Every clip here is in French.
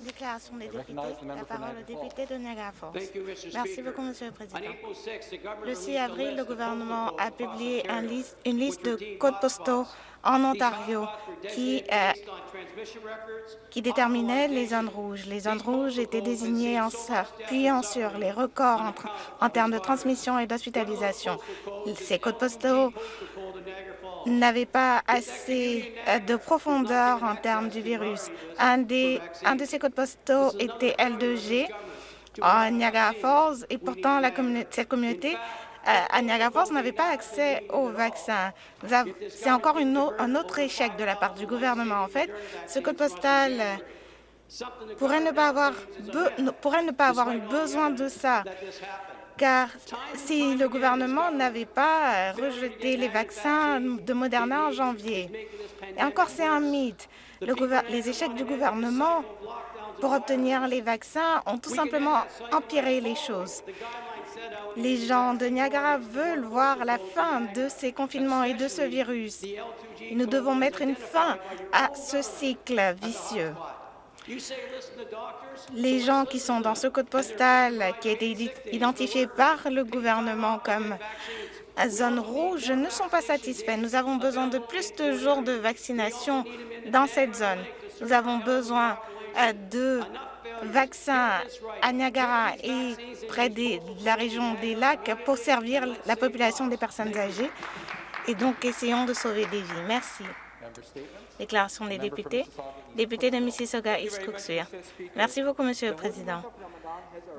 Déclaration des députés. La parole au député de Niagara Falls. Merci beaucoup, Monsieur le Président. Le 6 avril, le gouvernement a publié une liste de codes postaux en Ontario qui, euh, qui déterminait les zones rouges. Les zones rouges étaient désignées en s'appuyant sur les records en, en termes de transmission et d'hospitalisation. Ces codes postaux n'avaient pas assez euh, de profondeur en termes du virus. Un, des, un de ces codes postaux était L2G à Niagara Falls et pourtant cette communauté euh, à Niagara Falls n'avait pas accès au vaccin. C'est encore un autre échec de la part du gouvernement. En fait, ce code postal pourrait ne pas avoir, pourrait ne pas avoir eu besoin de ça car si le gouvernement n'avait pas rejeté les vaccins de Moderna en janvier, et encore c'est un mythe, les échecs du gouvernement pour obtenir les vaccins ont tout simplement empiré les choses. Les gens de Niagara veulent voir la fin de ces confinements et de ce virus. nous devons mettre une fin à ce cycle vicieux. Les gens qui sont dans ce code postal qui a été identifié par le gouvernement comme zone rouge ne sont pas satisfaits. Nous avons besoin de plus de jours de vaccination dans cette zone. Nous avons besoin euh, de vaccins à Niagara et près de la région des lacs pour servir la population des personnes âgées. Et donc, essayons de sauver des vies. Merci. Déclaration des députés. Député de Mississauga East. Merci beaucoup, Monsieur le Président.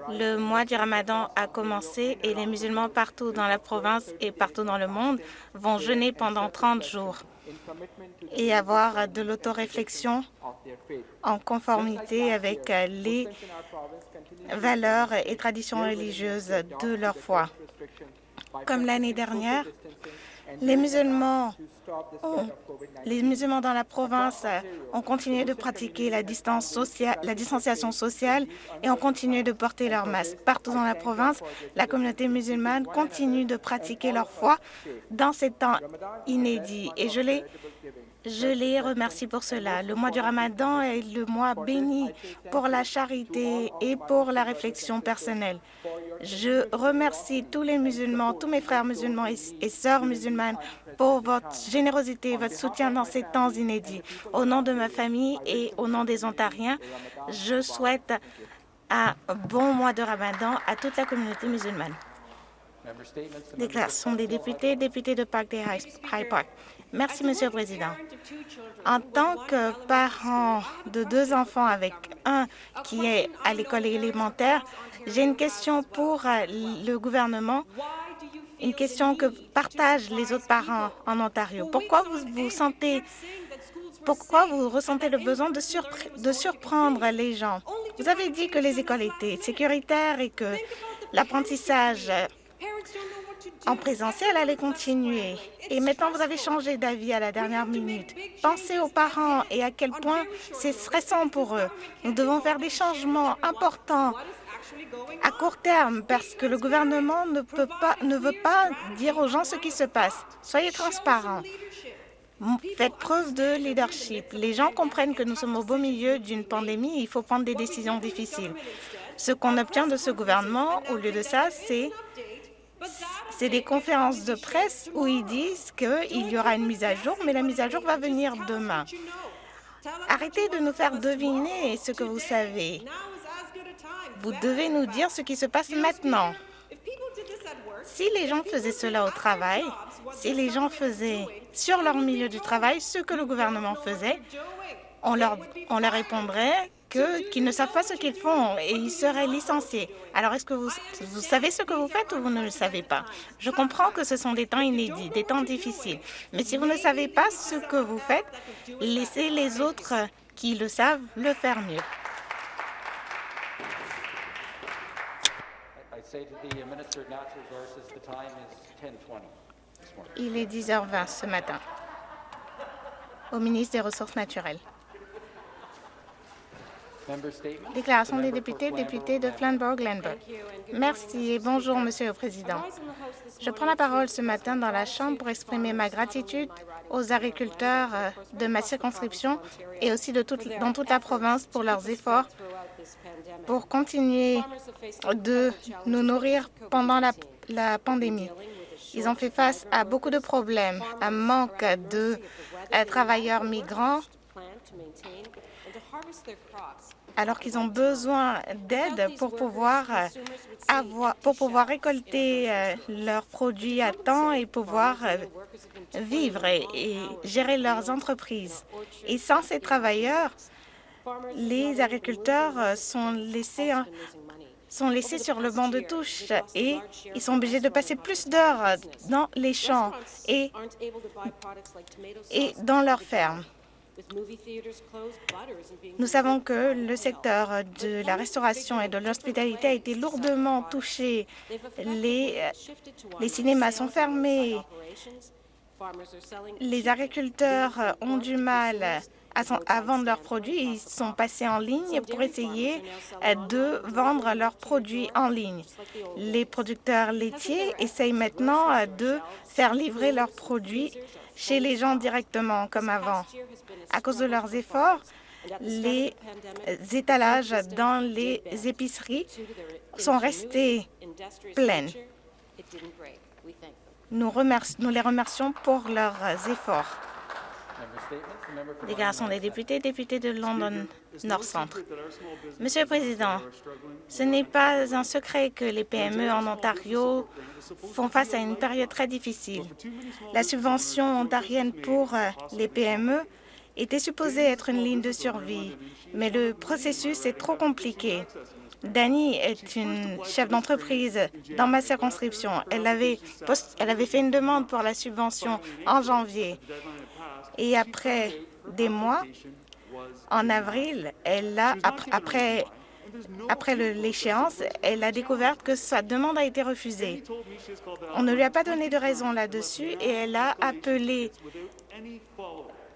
Le mois du Ramadan a commencé et les musulmans partout dans la province et partout dans le monde vont jeûner pendant 30 jours et avoir de l'autoréflexion en conformité avec les valeurs et traditions religieuses de leur foi. Comme l'année dernière, les musulmans, les musulmans dans la province ont continué de pratiquer la, distance sociale, la distanciation sociale et ont continué de porter leur masque. Partout dans la province, la communauté musulmane continue de pratiquer leur foi dans ces temps inédits. Et je les je les remercie pour cela. Le mois du Ramadan est le mois béni pour la charité et pour la réflexion personnelle. Je remercie tous les musulmans, tous mes frères musulmans et sœurs musulmanes pour votre générosité et votre soutien dans ces temps inédits. Au nom de ma famille et au nom des Ontariens, je souhaite un bon mois de Ramadan à toute la communauté musulmane. Déclaration des députés, députés de Park des High Park. Merci, Monsieur le Président. En tant que parent de deux enfants avec un qui est à l'école élémentaire, j'ai une question pour euh, le gouvernement, une question que partagent les autres parents en Ontario. Pourquoi vous vous sentez pourquoi vous ressentez le besoin de, de surprendre les gens? Vous avez dit que les écoles étaient sécuritaires et que l'apprentissage en présentiel allait continuer. Et maintenant, vous avez changé d'avis à la dernière minute. Pensez aux parents et à quel point c'est stressant pour eux. Nous devons faire des changements importants à court terme parce que le gouvernement ne, ne veut pas dire aux gens ce qui se passe. Soyez transparents. Faites preuve de leadership. Les gens comprennent que nous sommes au beau milieu d'une pandémie il faut prendre des décisions difficiles. Ce qu'on obtient de ce gouvernement, au lieu de ça, c'est c'est des conférences de presse où ils disent qu'il y aura une mise à jour, mais la mise à jour va venir demain. Arrêtez de nous faire deviner ce que vous savez. Vous devez nous dire ce qui se passe maintenant. Si les gens faisaient cela au travail, si les gens faisaient sur leur milieu du travail ce que le gouvernement faisait, on leur, on leur répondrait qu'ils ne savent pas ce qu'ils font et ils seraient licenciés. Alors, est-ce que vous, vous savez ce que vous faites ou vous ne le savez pas? Je comprends que ce sont des temps inédits, des temps difficiles. Mais si vous ne savez pas ce que vous faites, laissez les autres qui le savent le faire mieux. Il est 10h20 ce matin. Au ministre des Ressources naturelles. Déclaration des députés, député de Flamborough-Glenburg. Merci et bonjour, Monsieur le Président. Je prends la parole ce matin dans la Chambre pour exprimer ma gratitude aux agriculteurs euh, de ma circonscription et aussi de toute, dans toute la province pour leurs efforts pour continuer de nous nourrir pendant la, la pandémie. Ils ont fait face à beaucoup de problèmes, un manque de euh, travailleurs migrants, alors qu'ils ont besoin d'aide pour pouvoir euh, pour pouvoir récolter euh, leurs produits à temps et pouvoir vivre et, gérer leurs entreprises. Et sans ces travailleurs, les agriculteurs sont laissés sont laissés sur le banc de touche et ils sont obligés de passer plus d'heures dans les champs et, et dans leurs fermes. Nous savons que le secteur de la restauration et de l'hospitalité a été lourdement touché. Les, les cinémas sont fermés. Les agriculteurs ont du mal à, vendre leurs produits. Ils sont passés en ligne pour essayer euh, de vendre leurs produits en ligne. Les producteurs laitiers essayent maintenant euh, de faire livrer leurs produits chez les gens directement, comme avant. À cause de leurs efforts, les étalages dans les épiceries sont restés pleins. Nous, nous les remercions pour leurs efforts. Déclaration des députés, député de London Monsieur le Président, ce n'est pas un secret que les PME en Ontario font face à une période très difficile. La subvention ontarienne pour euh, les PME était supposée être une ligne de survie, mais le processus est trop compliqué. Dani est une chef d'entreprise dans ma circonscription. Elle avait, elle avait fait une demande pour la subvention en janvier. Et après des mois, en avril, elle a, après, après l'échéance, elle a découvert que sa demande a été refusée. On ne lui a pas donné de raison là-dessus et elle a appelé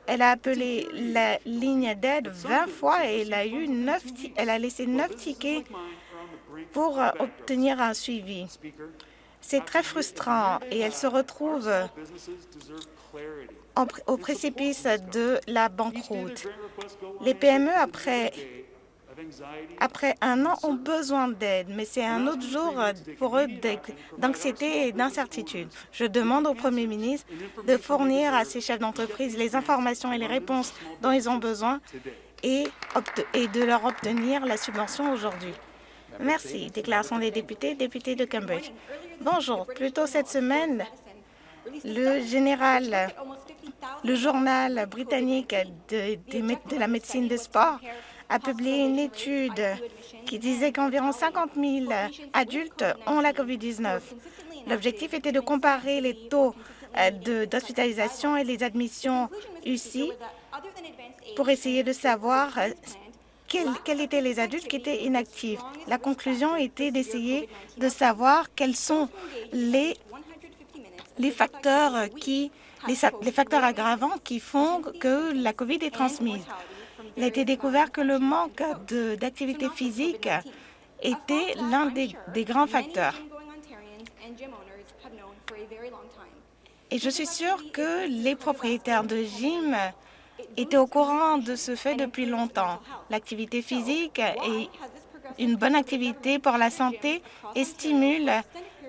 elle a appelé la ligne d'aide 20 fois et elle a, eu 9, elle a laissé 9 tickets pour obtenir un suivi. C'est très frustrant et elle se retrouve au précipice de la banqueroute. Les PME, après, après un an, ont besoin d'aide, mais c'est un autre jour pour eux d'anxiété et d'incertitude. Je demande au Premier ministre de fournir à ces chefs d'entreprise les informations et les réponses dont ils ont besoin et, et de leur obtenir la subvention aujourd'hui. Merci. Déclaration des députés, député de Cambridge. Bonjour. Plus tôt cette semaine, le général le journal britannique de, la médecine de sport a publié une étude qui disait qu'environ 50 000 adultes ont la COVID-19. L'objectif était de comparer les taux euh, d'hospitalisation et les admissions UCI pour essayer de savoir euh, quels, étaient les adultes qui étaient inactifs. La conclusion était d'essayer de savoir quels sont les, les facteurs qui les, facteurs aggravants qui font que la COVID est transmise. Il a été découvert que le manque d'activité physique était l'un des, des grands facteurs. Et je suis sûre que les propriétaires de gym étaient au courant de ce fait depuis longtemps. L'activité physique est une bonne activité pour la santé et stimule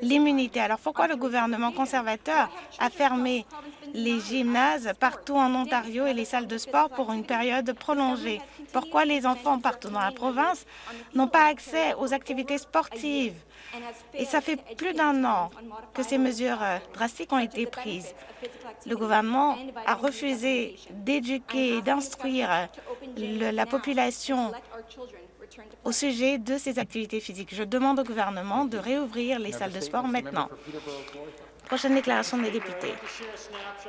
l'immunité. Alors pourquoi le gouvernement conservateur a fermé les gymnases partout en Ontario et les salles de sport pour une période prolongée. Pourquoi les enfants partout dans la province n'ont pas accès aux activités sportives? Et ça fait plus d'un an que ces mesures euh, drastiques ont été prises. Le gouvernement a refusé d'éduquer et d'instruire la population au sujet de ces activités physiques. Je demande au gouvernement de réouvrir les salles de sport maintenant. Prochaine déclaration des députés.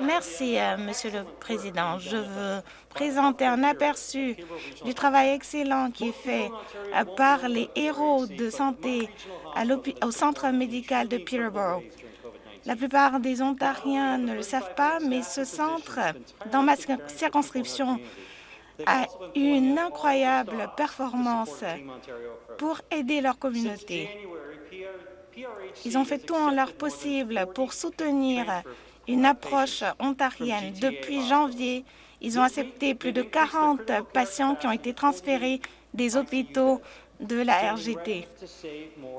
Merci, euh, Monsieur le Président. Je veux présenter un aperçu du travail excellent qui est fait euh, par les héros de santé au centre médical de Peterborough. La plupart des Ontariens ne le savent pas, mais ce centre, dans ma circonscription, a une incroyable performance pour aider leur communauté. Ils ont fait tout en leur possible pour soutenir une approche ontarienne. Depuis janvier, ils ont accepté plus de 40 patients qui ont été transférés des hôpitaux de la RGT.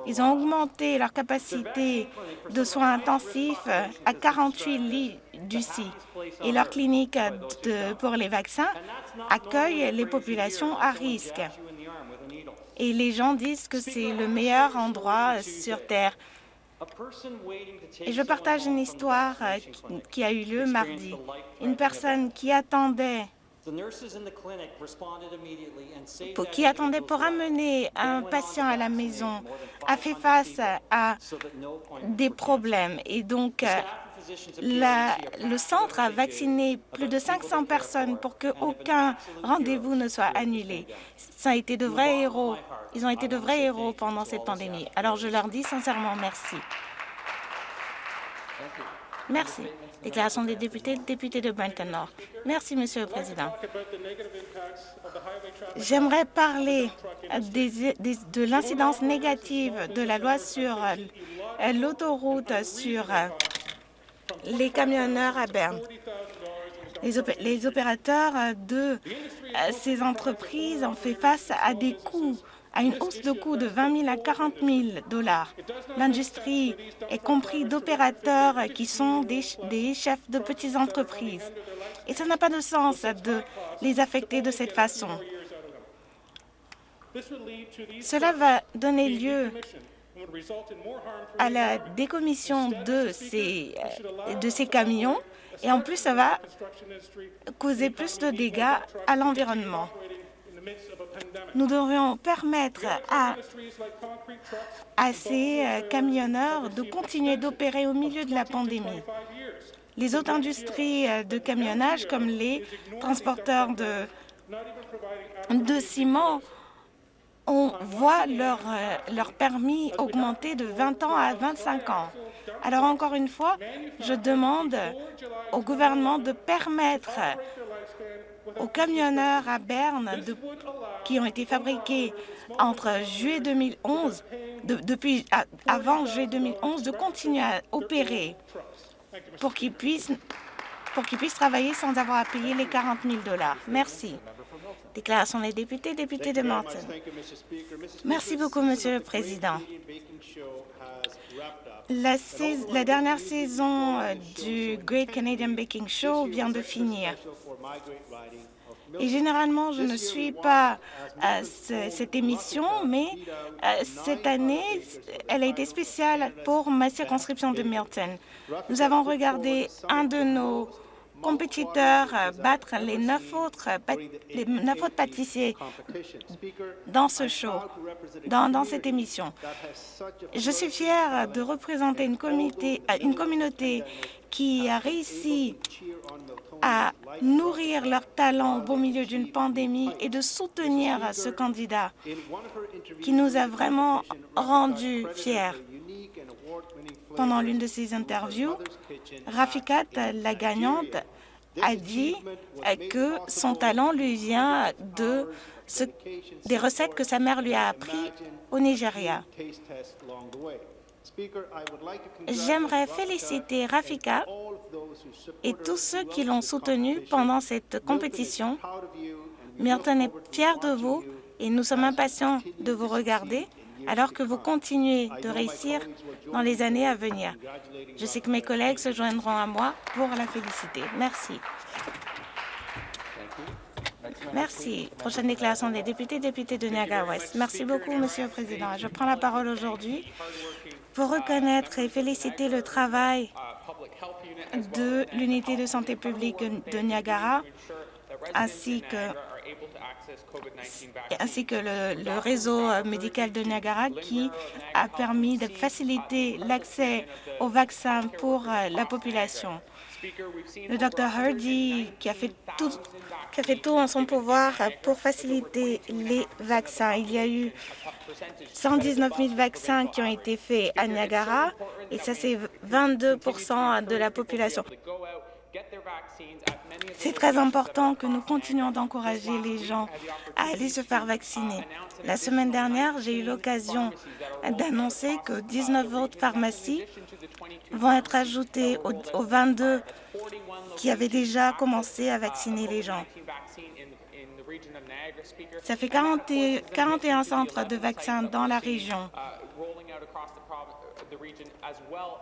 Ils ont augmenté leur capacité de soins intensifs à 48 lits d'UCI et leur clinique pour les vaccins accueille les populations à risque. Et les gens disent que c'est le meilleur endroit sur Terre. Et je partage une histoire qui a eu lieu mardi. Une personne qui attendait qui attendait pour amener un patient à la maison a fait face à des problèmes et donc le centre a vacciné plus de 500 personnes pour qu'aucun rendez-vous ne soit annulé. Ça a été de vrais héros. Ils ont été de vrais héros pendant cette pandémie. Alors je leur dis sincèrement merci. Merci. Déclaration des députés, député de Brampton Nord. Merci, Monsieur le Président. J'aimerais parler de l'incidence négative de la loi sur l'autoroute sur les camionneurs à Berne. Les, opérateurs de ces entreprises ont fait face à des coûts à une hausse de coûts de 20 000 à 40 000 dollars. L'industrie est compris d'opérateurs qui sont des, des, chefs de petites entreprises. Et ça n'a pas de sens de les affecter de cette façon. Cela va donner lieu à la décommission de ces, de ces camions et en plus, ça va causer plus de dégâts à l'environnement. Nous devrions permettre à, ces euh, camionneurs de continuer d'opérer au milieu de la pandémie. Les autres industries euh, de camionnage, comme les transporteurs de, de ciment, on voit leur, euh, leur permis augmenter de 20 ans à 25 ans. Alors, encore une fois, je demande au gouvernement de permettre aux camionneurs à Berne qui ont été fabriqués entre juillet 2011, depuis avant juillet 2011, de continuer à opérer pour qu'ils puissent, pour qu'ils puissent travailler sans avoir à payer les 40 000 dollars. Merci. Déclaration des députés, député de Morton. Merci beaucoup, Monsieur le Président. La, la, dernière saison euh, du Great Canadian Baking Show vient de finir. Et généralement, je ne suis pas à cette émission, mais euh, cette année, elle a été spéciale pour ma circonscription de Milton. Nous avons regardé un de nos compétiteurs battre les neuf autres, les neuf autres pâtissiers dans ce show, dans, dans cette émission. Je suis fière de représenter une, comité, une communauté qui a réussi à nourrir leur talent au beau milieu d'une pandémie et de soutenir ce candidat qui nous a vraiment rendus fiers. Pendant l'une de ses interviews, Rafikat, la gagnante, a dit que son talent lui vient de des recettes que sa mère lui a apprises au Nigeria. J'aimerais féliciter Rafika et tous ceux qui l'ont soutenu pendant cette compétition. Milton est fier de vous et nous sommes impatients de vous regarder alors que vous continuez de réussir dans les années à venir. Je sais que mes collègues se joindront à moi pour la féliciter. Merci. Merci. Prochaine déclaration des députés, député de Niagara-Ouest. Merci beaucoup, Monsieur le Président. Je prends la parole aujourd'hui pour reconnaître et féliciter le travail de l'unité de santé publique de Niagara ainsi que, ainsi que le, réseau médical de Niagara qui a permis de faciliter l'accès aux vaccins pour la population. Le Dr Hardy qui a fait tout qui a fait tout en son pouvoir pour faciliter les vaccins. Il y a eu 119 000 vaccins qui ont été faits à Niagara et ça c'est 22% de la population. C'est très important que nous continuions d'encourager les gens à aller se faire vacciner. La semaine dernière, j'ai eu l'occasion d'annoncer que 19 autres pharmacies vont être ajoutées aux, aux 22 qui avaient déjà commencé à vacciner les gens. Ça fait 40 et- 41 centres de vaccins dans la région,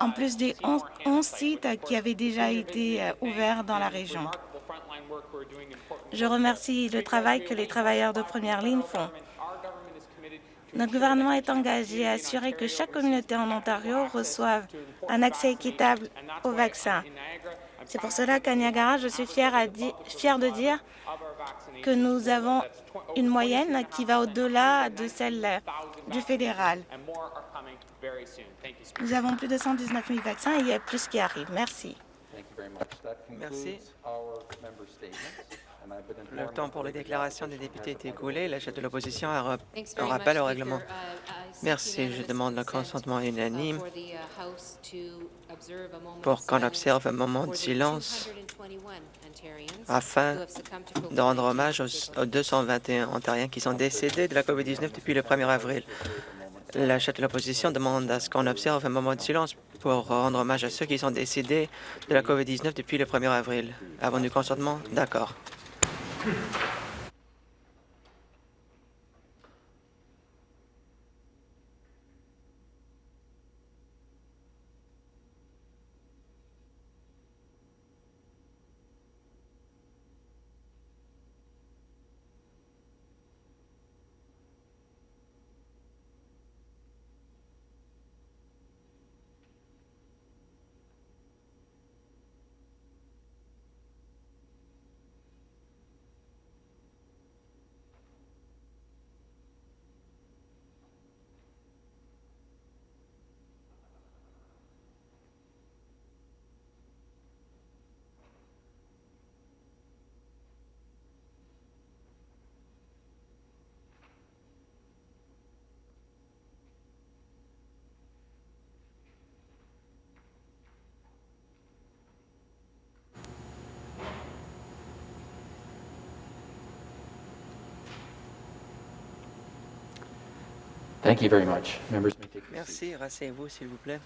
en plus des 11, 11 sites qui avaient déjà été euh, ouverts dans la région. Je remercie le travail que les travailleurs de première ligne font. Notre gouvernement est engagé à assurer que chaque communauté en Ontario reçoive un accès équitable aux vaccins. C'est pour cela qu'à Niagara, je suis fière, à di- fière de dire que nous avons une moyenne qui va au-delà de celle du fédéral. Nous avons plus de 119 000 vaccins et il y a plus qui arrivent. Merci. Thank you very much. That Merci. Le temps pour les déclarations des députés est écoulé. La chef de l'opposition a un rappel au règlement. Uh, seek Merci. Je demande le consent, consentement uh, unanime uh, pour qu'on observe un moment de silence 221 Ontarians afin de rendre COVID-19 hommage aux, aux 221 Ontariens qui sont décédés de la COVID-19 depuis le 1er avril. La chef de l'opposition demande à ce qu'on observe un moment de silence pour rendre hommage à ceux qui sont décédés de la COVID-19 depuis le 1er avril. Avons du consentement? D'accord. Thank you very much. Members may take. Merci. Rasseyez-vous, s'il vous plaît.